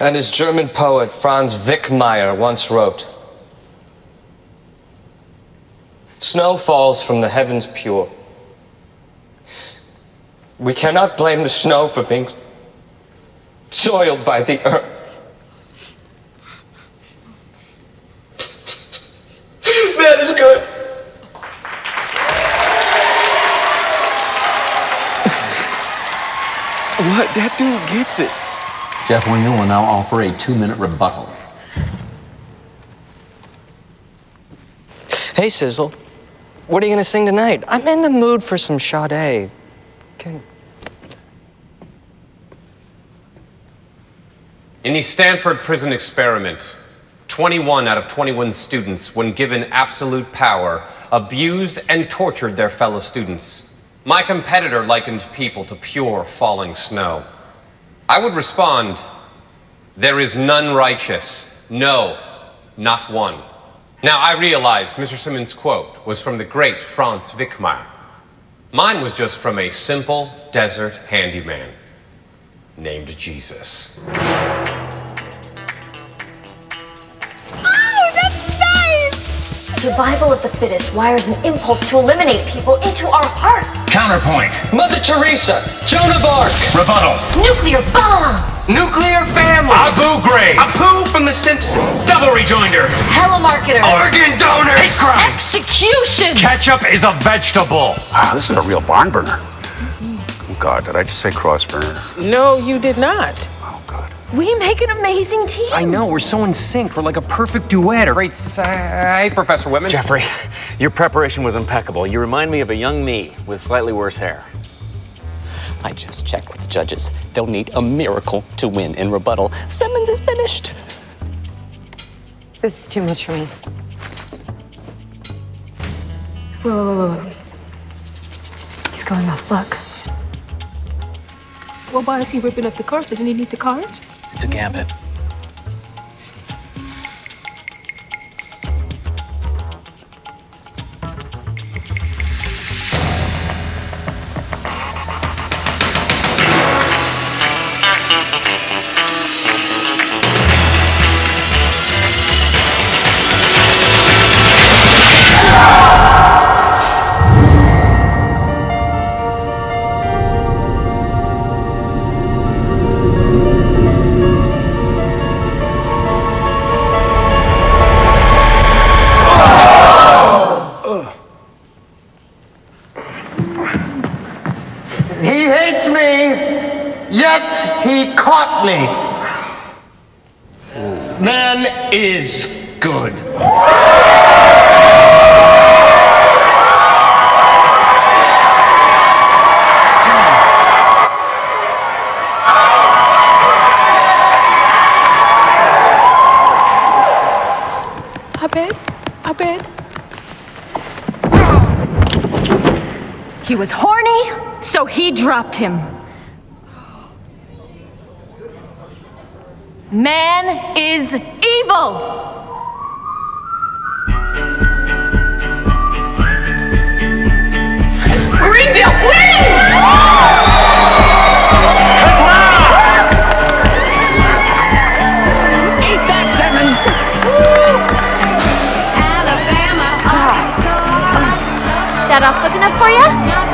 And as German poet Franz Wickmeyer once wrote, Snow falls from the heavens pure. We cannot blame the snow for being soiled by the earth. Is good. What? That dude gets it. Jeff Winger will now offer a two-minute rebuttal. Hey, Sizzle. What are you going to sing tonight? I'm in the mood for some Sade. Can... In the Stanford prison experiment, 21 out of 21 students, when given absolute power, abused and tortured their fellow students. My competitor likened people to pure falling snow. I would respond, there is none righteous. No, not one. Now, I realize Mr. Simmons' quote was from the great Franz Wickmeyer. Mine was just from a simple desert handyman named Jesus. Survival of the fittest wires an impulse to eliminate people into our hearts. Counterpoint. Mother Teresa, Joan of Arc, Rebuttal. Nuclear bombs. nuclear families, Abu Ghraib. Apu from The Simpsons, Double rejoinder. Telemarketers. organ donors, Hate crime. Execution. Ketchup is a vegetable. Wow, this is a real barn burner. Oh, God, did I just say cross burner? No, you did not. Oh, God. We make an amazing team. I know, we're so in sync. We're like a perfect duet. Great side, Professor Whitman. Jeffrey, your preparation was impeccable. You remind me of a young me with slightly worse hair. I just checked with the judges. They'll need a miracle to win in rebuttal. Simmons is finished. This is too much for me. Whoa, wait, wait, wait, wait. He's going off luck. Well, why is he ripping up the cards? Doesn't he need the cards? It's a gambit. He hates me, yet he caught me. Man is good. I bet. I bet. He was horny, so he dropped him. Man is evil. Greendale wins! Eat that, Simmons! Ah. That off good enough for you?